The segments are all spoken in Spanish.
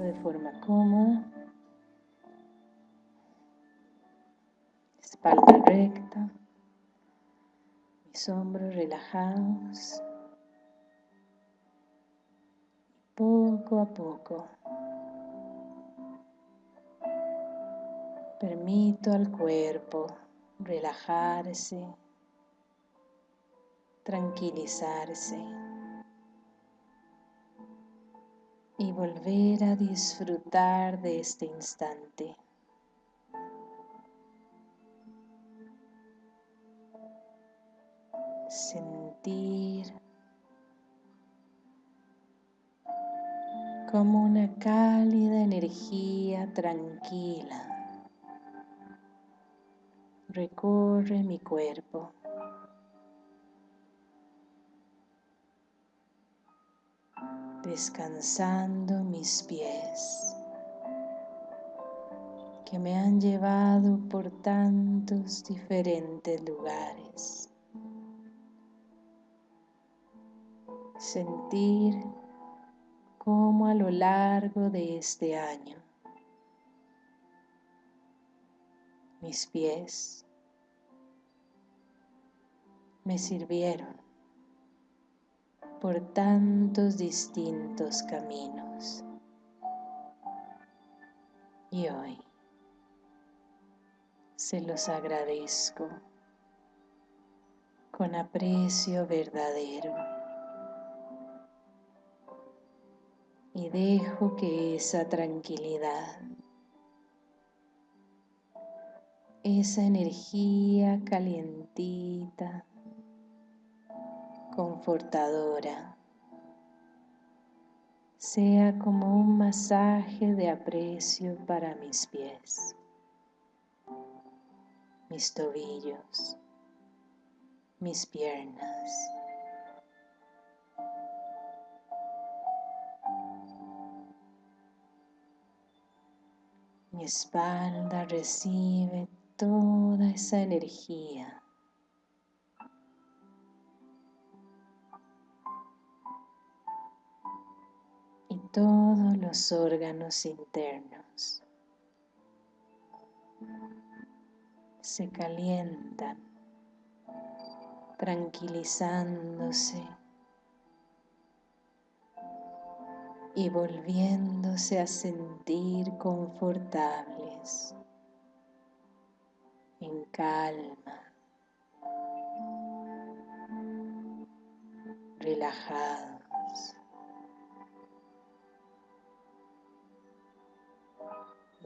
de forma cómoda. Espalda recta. Mis hombros relajados. Poco a poco. Permito al cuerpo relajarse, tranquilizarse. Y volver a disfrutar de este instante. Sentir como una cálida energía tranquila recorre mi cuerpo. Descansando mis pies que me han llevado por tantos diferentes lugares. Sentir cómo a lo largo de este año mis pies me sirvieron por tantos distintos caminos. Y hoy se los agradezco con aprecio verdadero. Y dejo que esa tranquilidad, esa energía calientita, confortadora, sea como un masaje de aprecio para mis pies, mis tobillos, mis piernas. Mi espalda recibe toda esa energía todos los órganos internos se calientan, tranquilizándose y volviéndose a sentir confortables, en calma, relajados.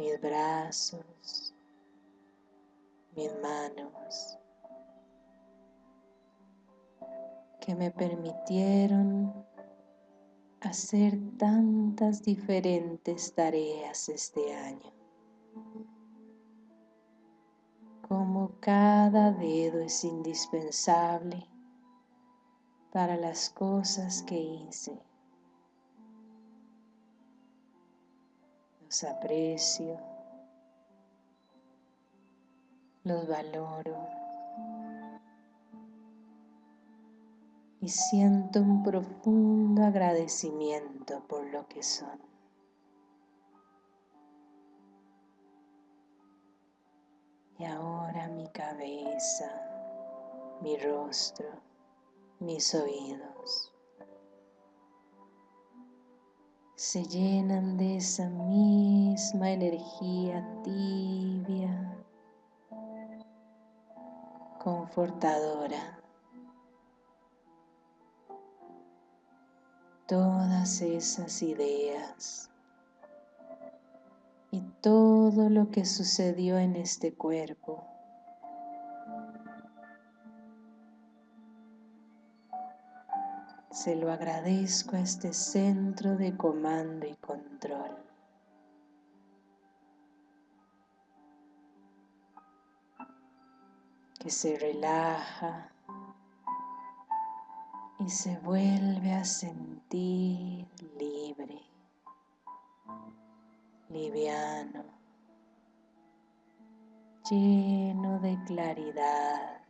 Mis brazos, mis manos, que me permitieron hacer tantas diferentes tareas este año. Como cada dedo es indispensable para las cosas que hice. Los aprecio, los valoro y siento un profundo agradecimiento por lo que son. Y ahora mi cabeza, mi rostro, mis oídos. Se llenan de esa misma energía tibia, confortadora. Todas esas ideas y todo lo que sucedió en este cuerpo Se lo agradezco a este centro de comando y control. Que se relaja y se vuelve a sentir libre, liviano, lleno de claridad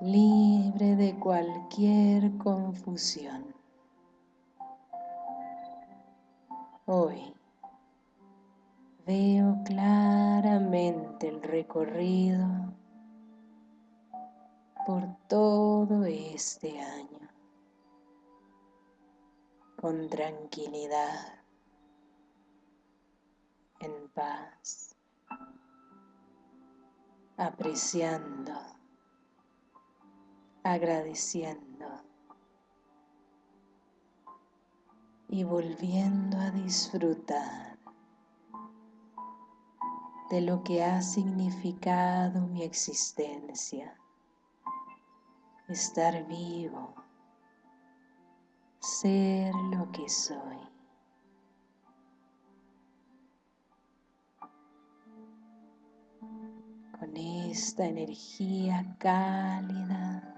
libre de cualquier confusión. Hoy veo claramente el recorrido por todo este año con tranquilidad, en paz, apreciando, agradeciendo y volviendo a disfrutar de lo que ha significado mi existencia, estar vivo, ser lo que soy. Con esta energía cálida,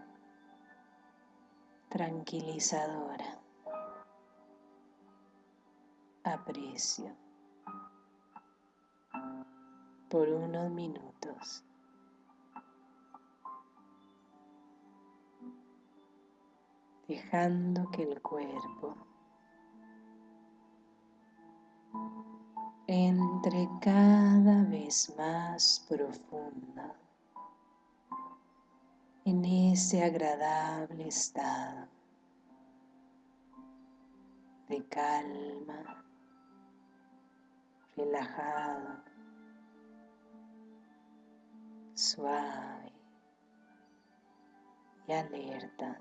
tranquilizadora. Aprecio. Por unos minutos. Dejando que el cuerpo entre cada vez más profundo en ese agradable estado de calma relajado, suave y alerta.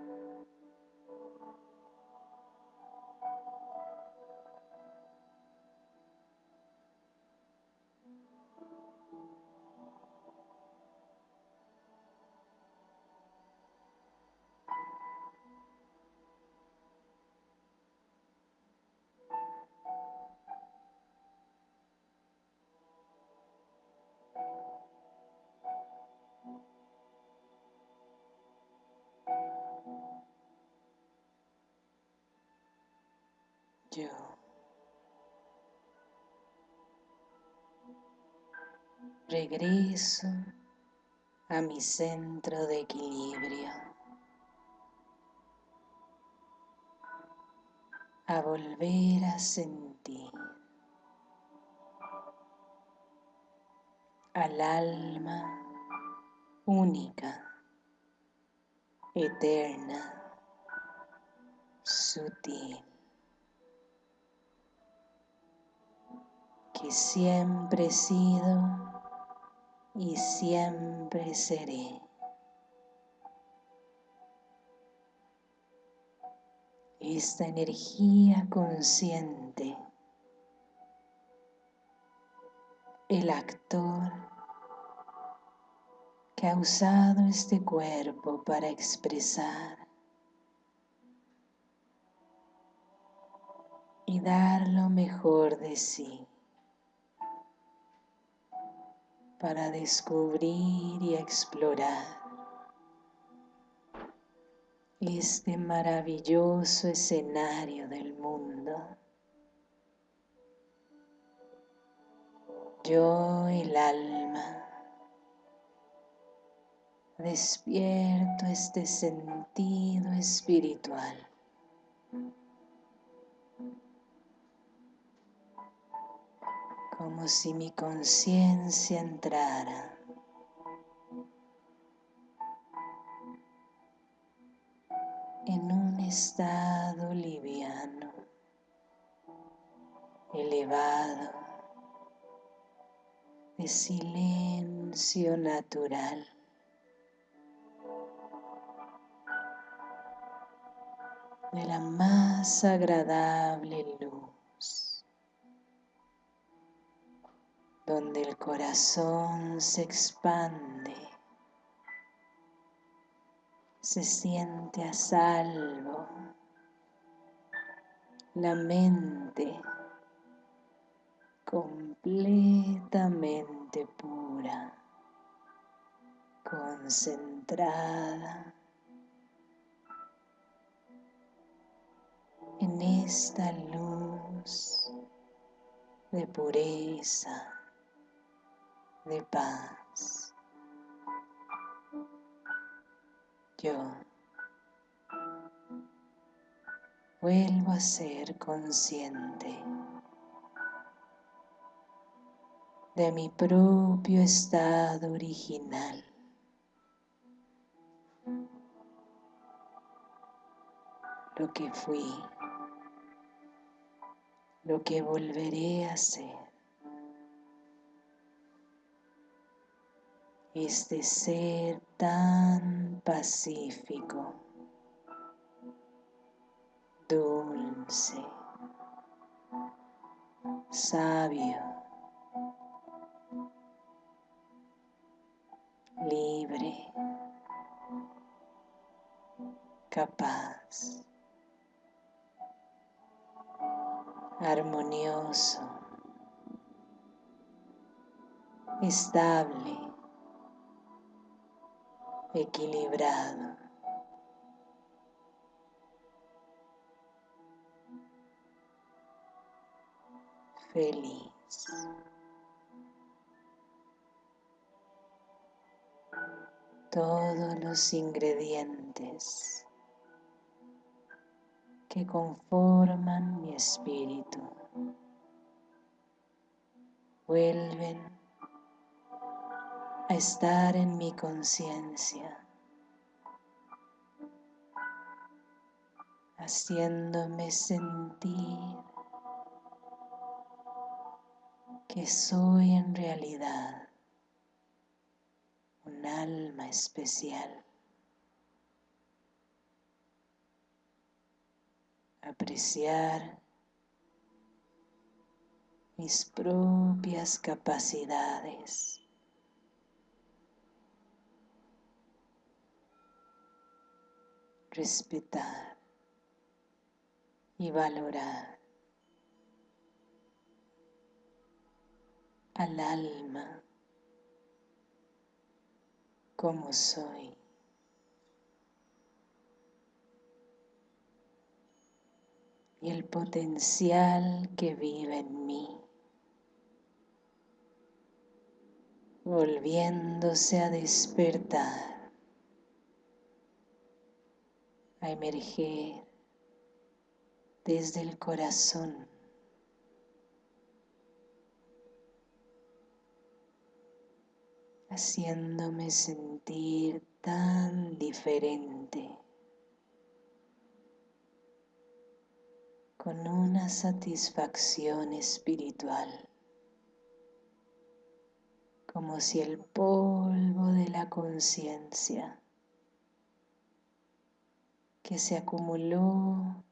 yo. Regreso a mi centro de equilibrio. A volver a sentir al alma única, eterna, sutil. Que siempre he sido y siempre seré. Esta energía consciente, el actor que ha usado este cuerpo para expresar y dar lo mejor de sí para descubrir y explorar este maravilloso escenario del mundo. Yo, el alma, despierto este sentido espiritual. Como si mi conciencia entrara en un estado liviano, elevado, de silencio natural. de la más agradable luz, donde el corazón se expande, se siente a salvo, la mente completamente pura, concentrada en esta luz de pureza, de paz. Yo vuelvo a ser consciente de mi propio estado original. Lo que fui lo que volveré a ser. Este ser tan pacífico, dulce, sabio, libre, capaz. armonioso, estable, equilibrado. feliz. Todos los ingredientes que conforman mi espíritu. Vuelven a estar en mi conciencia, haciéndome sentir que soy en realidad un alma especial. apreciar mis propias capacidades. Respetar y valorar al alma como soy. y el potencial que vive en mí, volviéndose a despertar, a emerger desde el corazón. haciéndome sentir tan diferente. con una satisfacción espiritual como si el polvo de la conciencia que se acumuló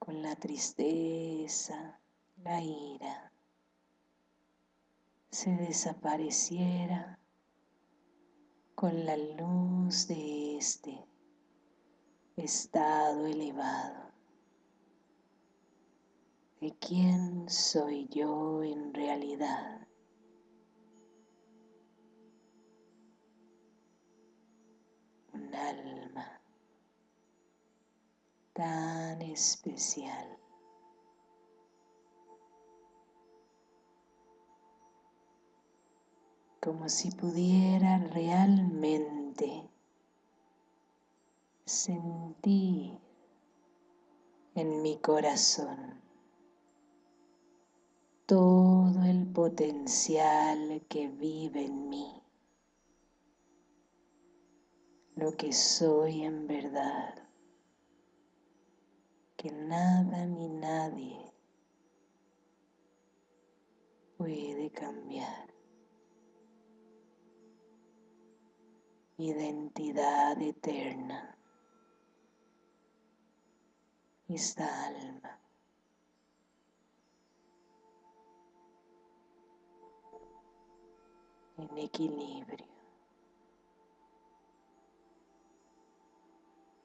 con la tristeza, la ira, se desapareciera con la luz de este estado elevado de quién soy yo en realidad. Alma tan especial. como si pudiera realmente sentir en mi corazón todo el potencial que vive en mí, lo que soy en verdad, que nada ni nadie puede cambiar. Identidad eterna, esta alma. En equilibrio,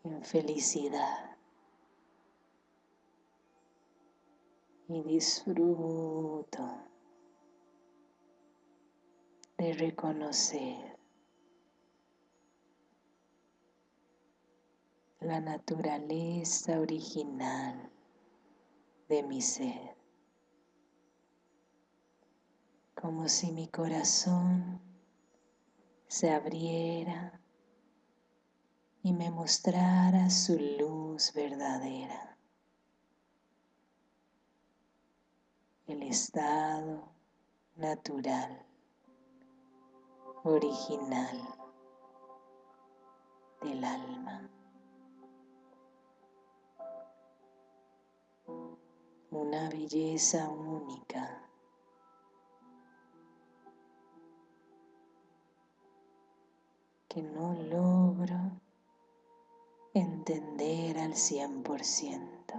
en felicidad. Y disfruto de reconocer la naturaleza original de mi ser como si mi corazón se abriera y me mostrara su luz verdadera, el estado natural, original del alma. Una belleza única que no logro entender al cien por ciento,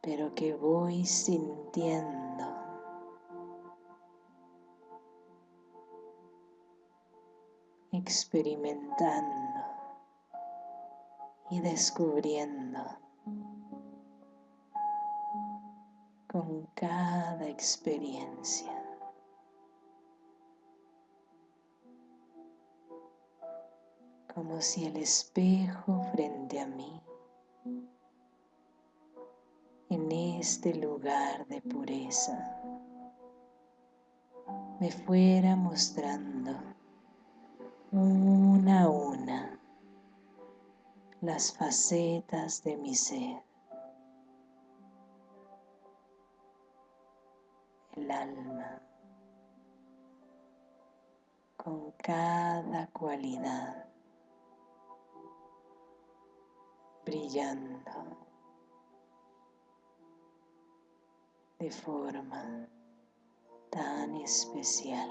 pero que voy sintiendo experimentando y descubriendo con cada experiencia. Como si el espejo frente a mí, en este lugar de pureza, me fuera mostrando una a una las facetas de mi ser, el alma, con cada cualidad brillando de forma tan especial.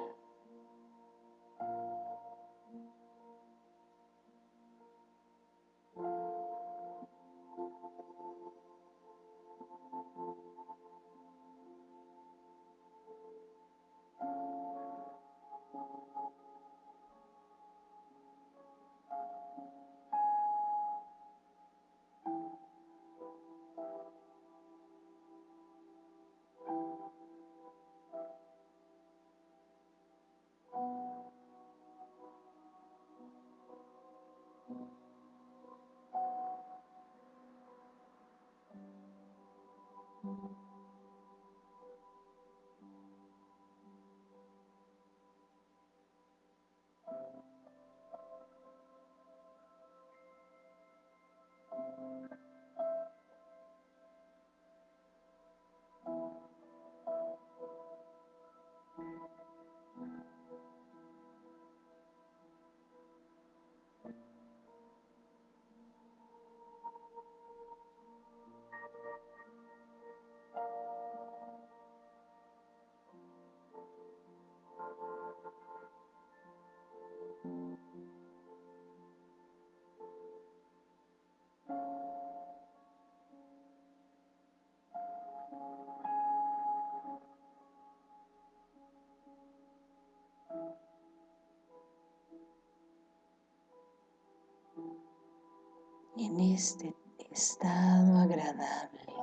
En este estado agradable,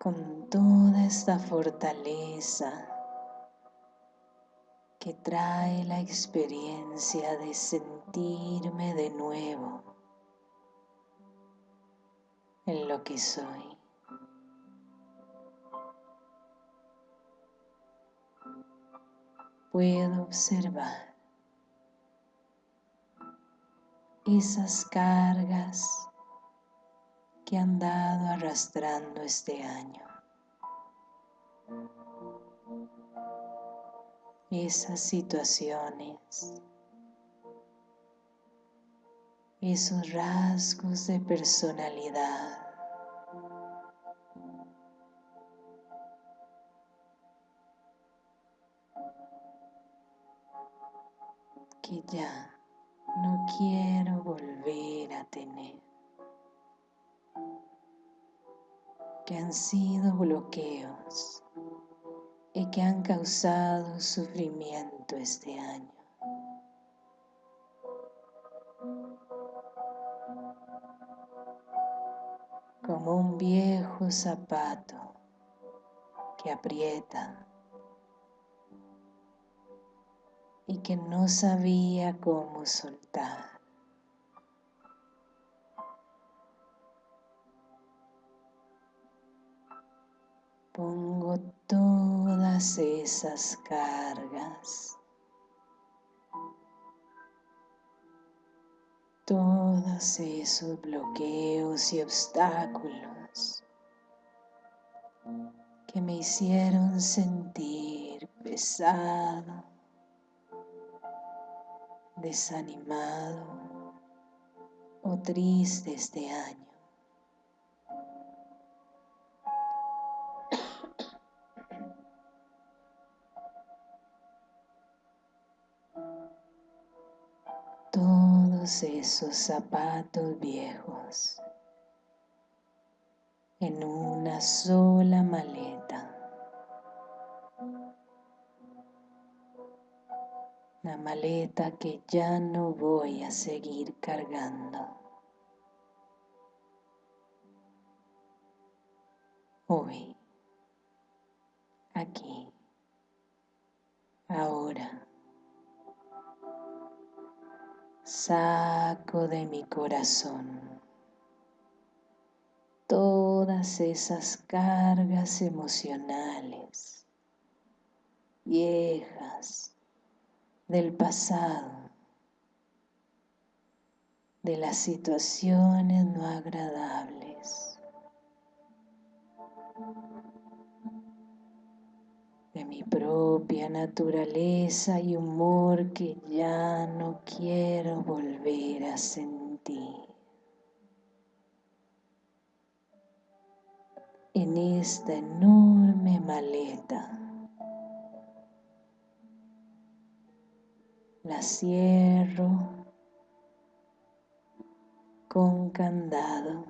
con toda esta fortaleza que trae la experiencia de sentirme de nuevo en lo que soy. Puedo observar esas cargas que han dado arrastrando este año. Esas situaciones, esos rasgos de personalidad que ya no quiero volver a tener, que han sido bloqueos y que han causado sufrimiento este año. Como un viejo zapato que aprieta y que no sabía cómo soltar. Pongo todas esas cargas, todos esos bloqueos y obstáculos que me hicieron sentir pesado, desanimado o triste este año. Todos esos zapatos viejos en una sola maleta. La maleta que ya no voy a seguir cargando. Hoy, aquí, ahora, saco de mi corazón todas esas cargas emocionales viejas del pasado, de las situaciones no agradables, de mi propia naturaleza y humor que ya no quiero volver a sentir. En esta enorme maleta la cierro con candado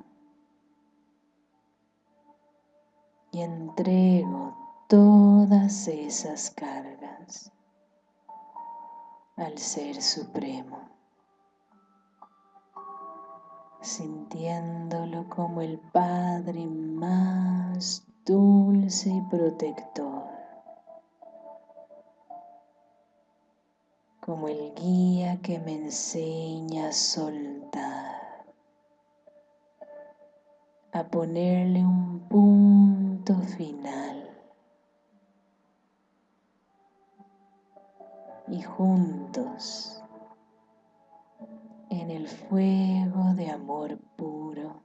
y entrego todas esas cargas al Ser Supremo, sintiéndolo como el Padre más dulce y protector como el guía que me enseña a soltar, a ponerle un punto final. Y juntos, en el fuego de amor puro,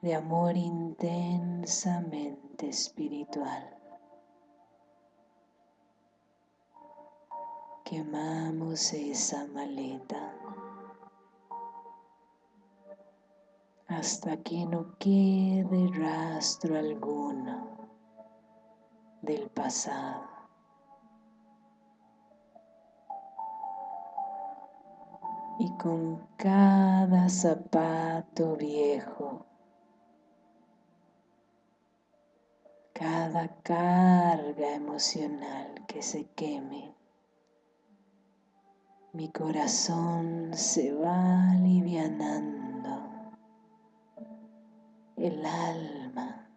de amor intensamente espiritual. Quemamos esa maleta. hasta que no quede rastro alguno del pasado. Y con cada zapato viejo, cada carga emocional que se queme, mi corazón se va alivianando, el alma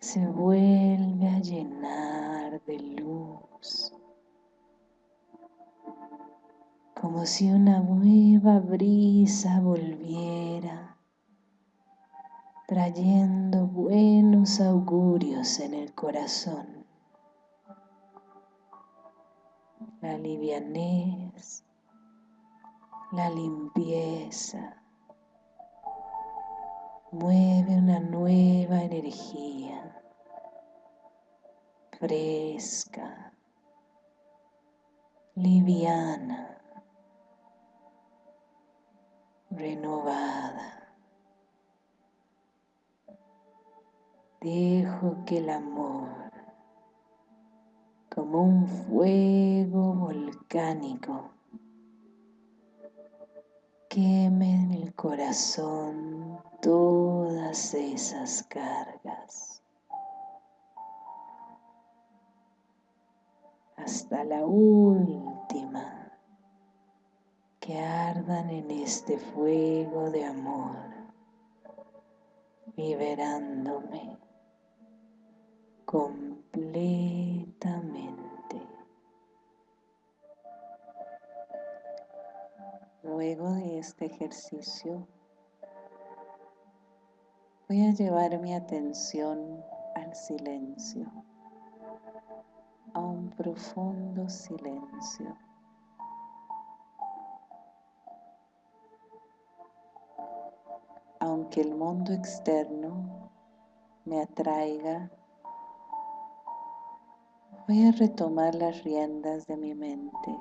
se vuelve a llenar de luz, como si una nueva brisa volviera trayendo buenos augurios en el corazón. La livianez, la limpieza, mueve una nueva energía fresca, liviana, renovada. Dejo que el amor, como un fuego volcánico, queme en el corazón todas esas cargas. Hasta la última que ardan en este fuego de amor, liberándome completamente. Luego de este ejercicio, voy a llevar mi atención al silencio, a un profundo silencio. Aunque el mundo externo me atraiga Voy a retomar las riendas de mi mente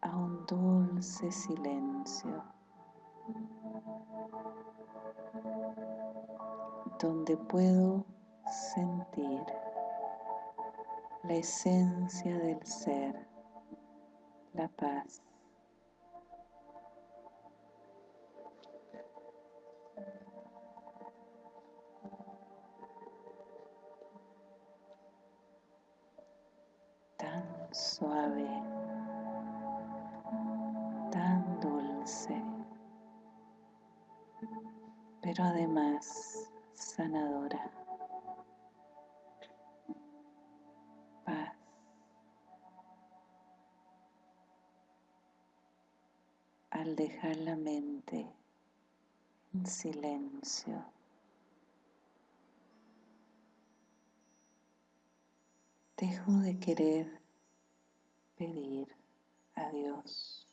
a un dulce silencio donde puedo sentir la esencia del ser, la paz. Suave, tan dulce, pero además sanadora. Paz. Al dejar la mente en silencio. Dejo de querer pedir a Dios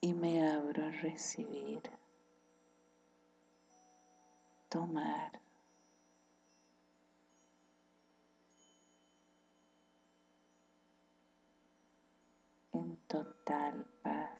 y me abro a recibir, tomar. en total paz.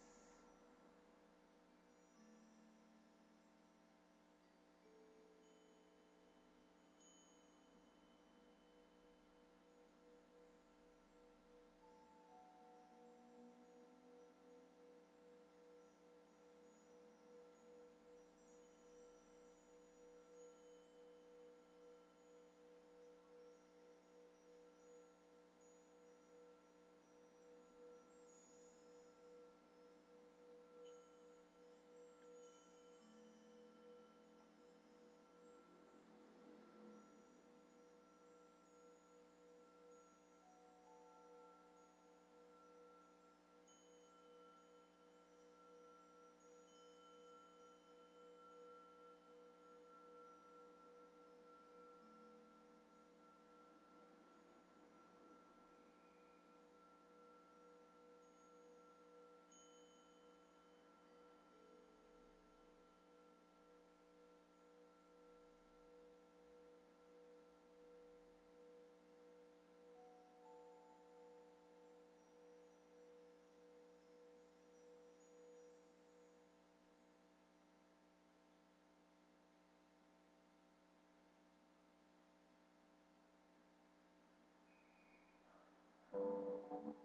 Thank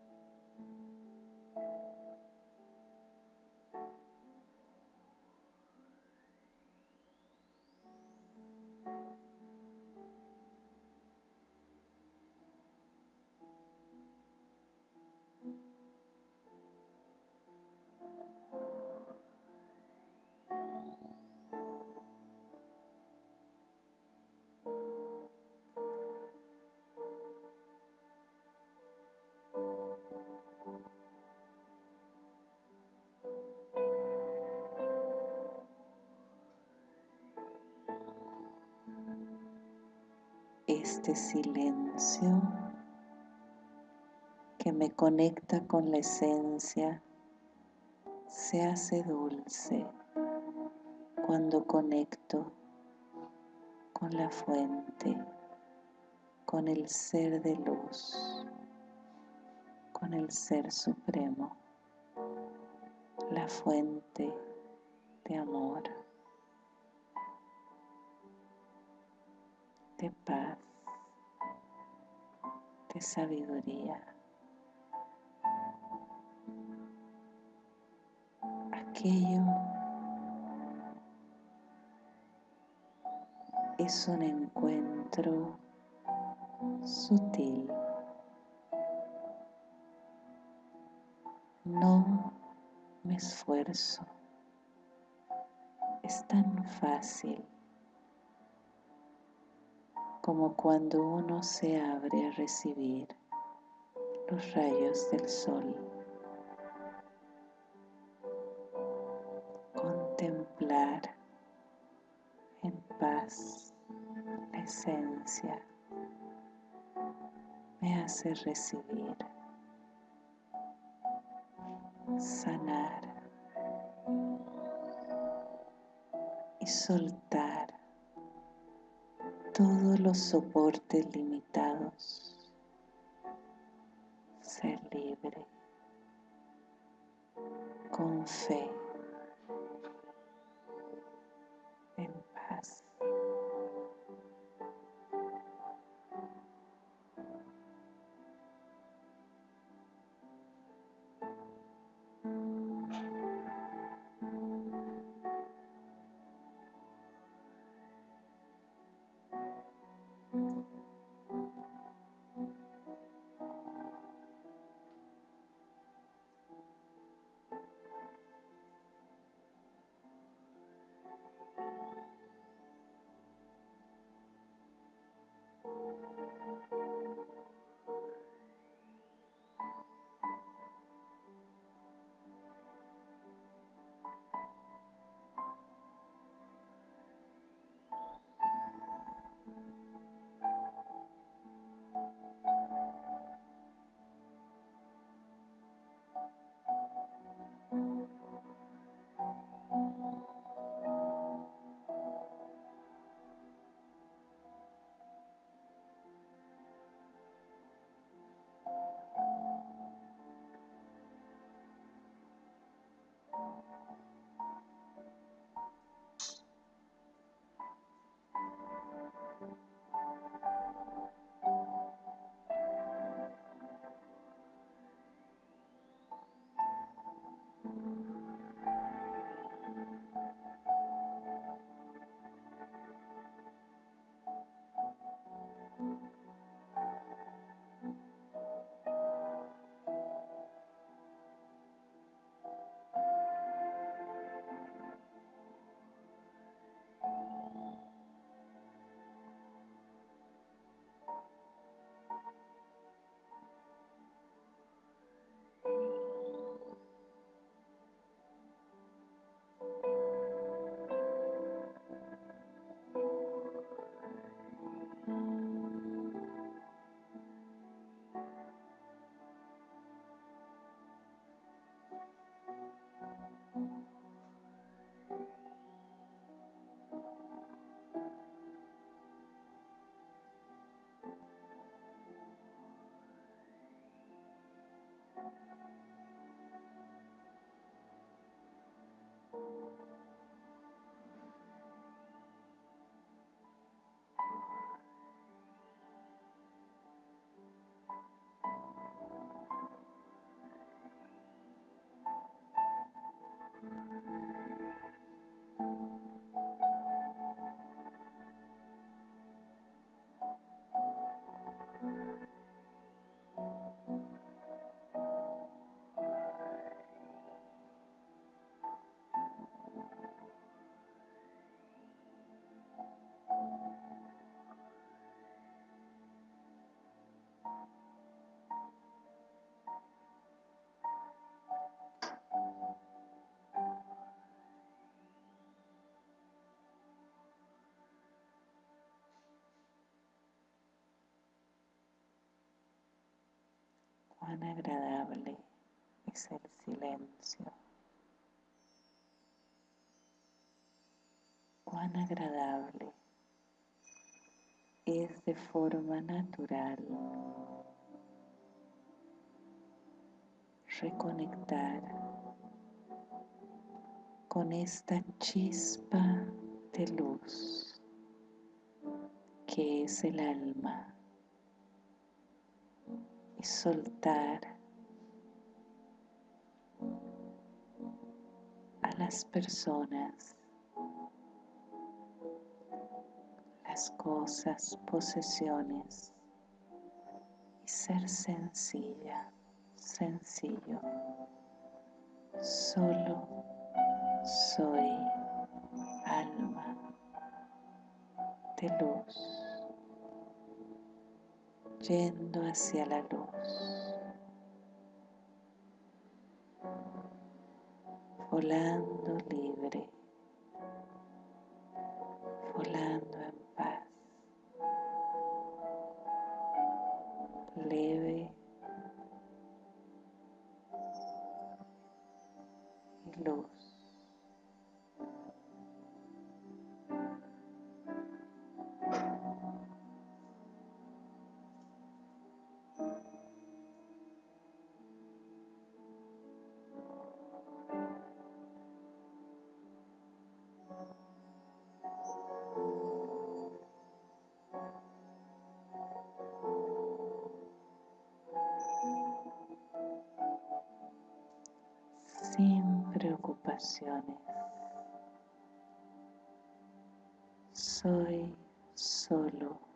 you. Este silencio que me conecta con la esencia se hace dulce cuando conecto con la fuente, con el ser de luz, con el ser supremo, la fuente de amor. de paz, sabiduría. Aquello es un encuentro sutil. No me esfuerzo. Es tan fácil como cuando uno se abre a recibir los rayos del sol. Contemplar en paz la esencia me hace recibir, sanar y soltar todos los soportes limitados, ser libre, con fe, agradable es el silencio, cuán agradable es de forma natural reconectar con esta chispa de luz que es el alma y soltar a las personas, las cosas, posesiones y ser sencilla, sencillo. Solo soy alma de luz yendo hacia la luz, volando libre, Soy solo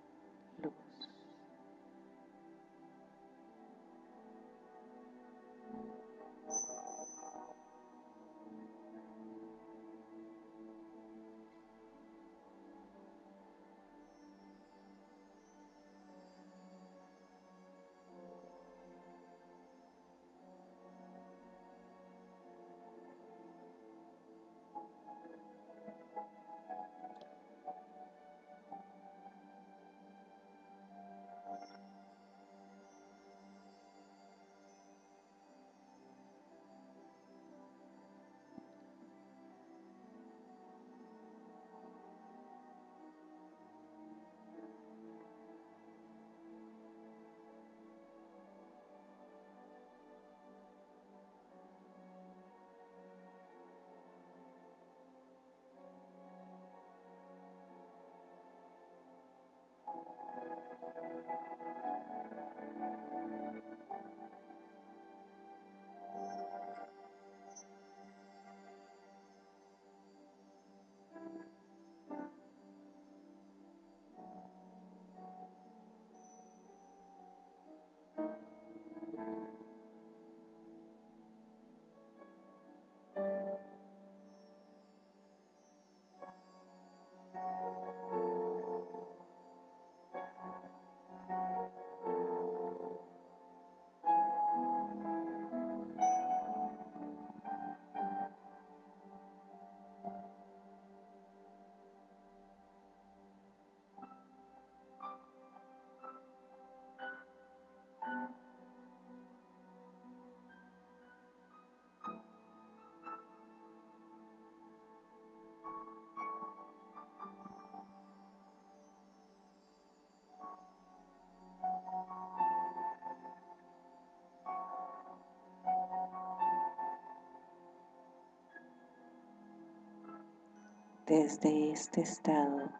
Desde este estado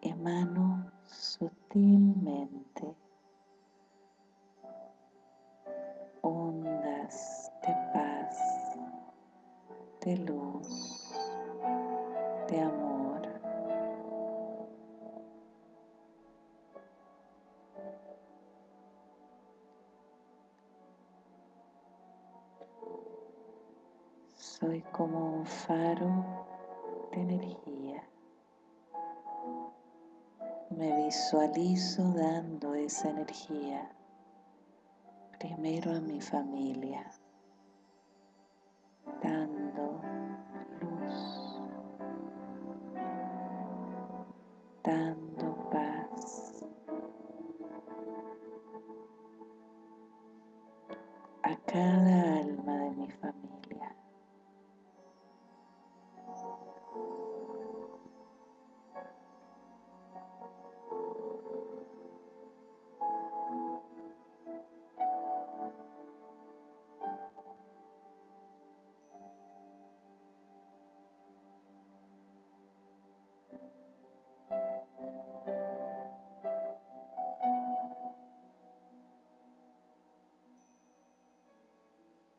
emano sutilmente ondas de paz, de luz, de amor. Soy como un faro energía. Me visualizo dando esa energía primero a mi familia, dando luz, dando paz, a cada alma de mi familia.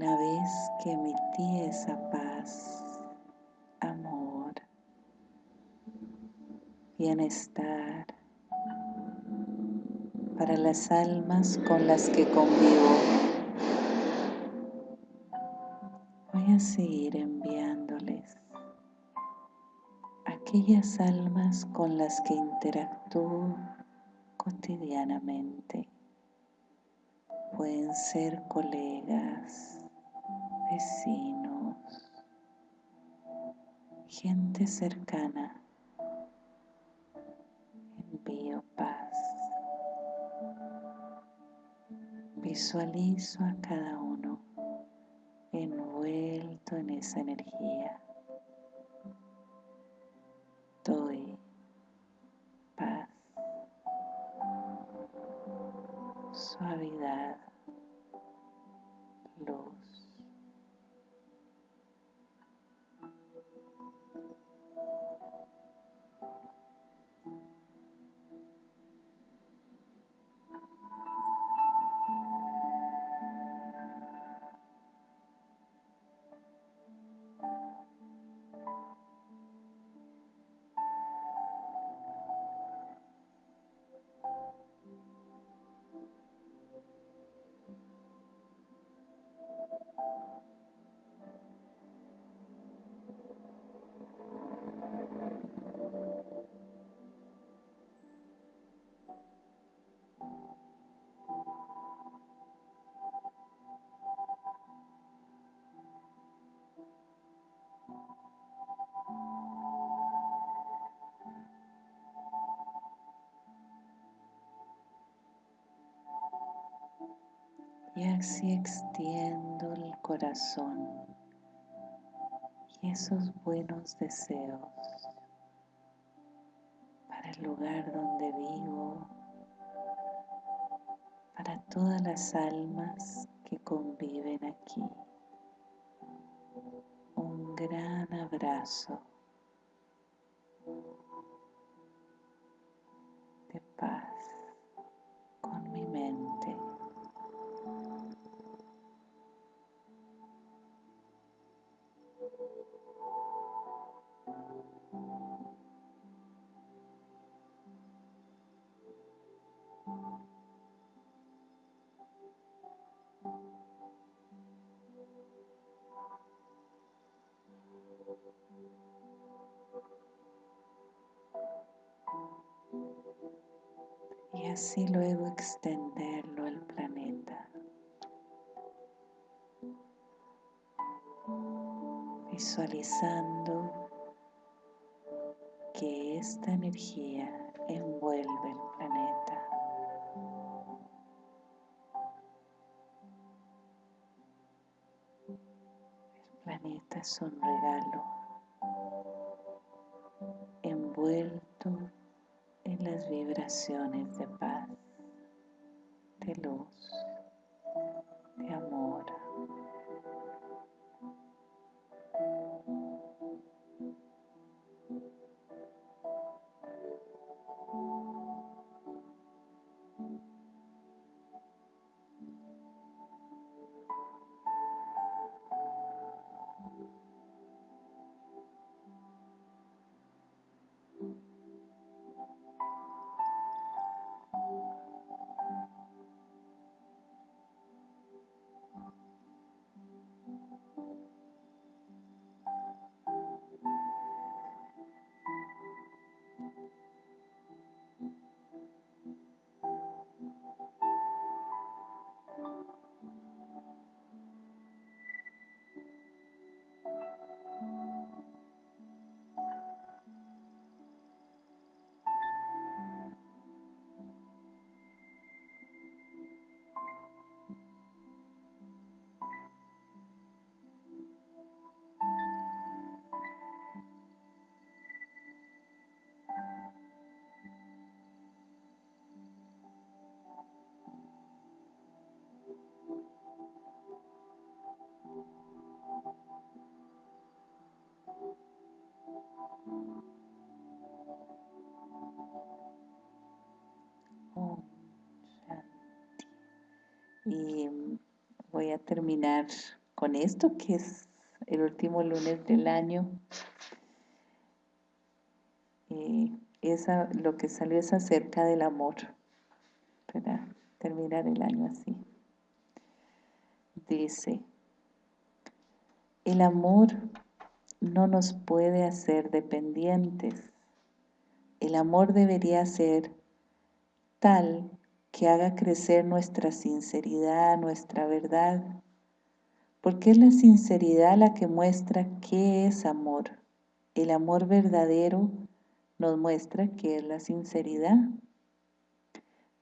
Una vez que emití esa paz, amor, bienestar para las almas con las que convivo, voy a seguir enviándoles aquellas almas con las que interactúo cotidianamente. Pueden ser colegas, vecinos, gente cercana. Envío paz. Visualizo a cada uno envuelto en esa energía. Y así extiendo el corazón y esos buenos deseos para el lugar donde vivo, para todas las almas que conviven aquí. Un gran abrazo y así luego extenderlo al planeta. Visualizando que esta energía envuelve el planeta. El planeta es un regalo envuelto en las vibraciones de paz, de luz, Y voy a terminar con esto que es el último lunes del año. Eh, esa, lo que salió es acerca del amor, para terminar el año así. Dice, el amor no nos puede hacer dependientes. El amor debería ser tal que haga crecer nuestra sinceridad, nuestra verdad, porque es la sinceridad la que muestra qué es amor. El amor verdadero nos muestra qué es la sinceridad.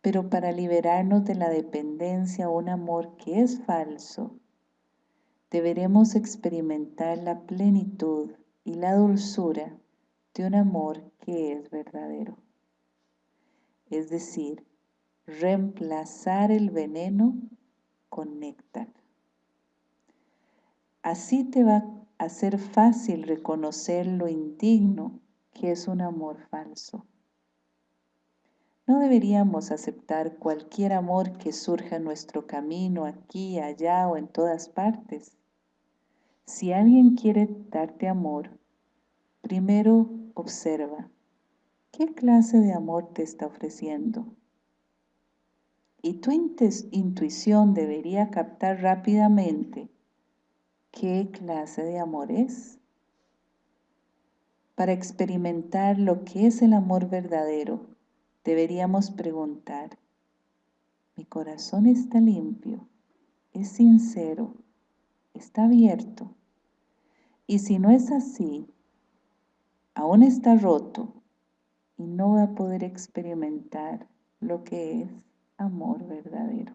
Pero para liberarnos de la dependencia un amor que es falso, deberemos experimentar la plenitud y la dulzura de un amor que es verdadero. Es decir, reemplazar el veneno con néctar. Así te va a ser fácil reconocer lo indigno que es un amor falso. No deberíamos aceptar cualquier amor que surja en nuestro camino, aquí, allá o en todas partes. Si alguien quiere darte amor, primero observa, ¿qué clase de amor te está ofreciendo? y tu intuición debería captar rápidamente qué clase de amor es. Para experimentar lo que es el amor verdadero, deberíamos preguntar, ¿mi corazón está limpio? ¿Es sincero? ¿Está abierto? Y si no es así, aún está roto y no va a poder experimentar lo que es amor verdadero.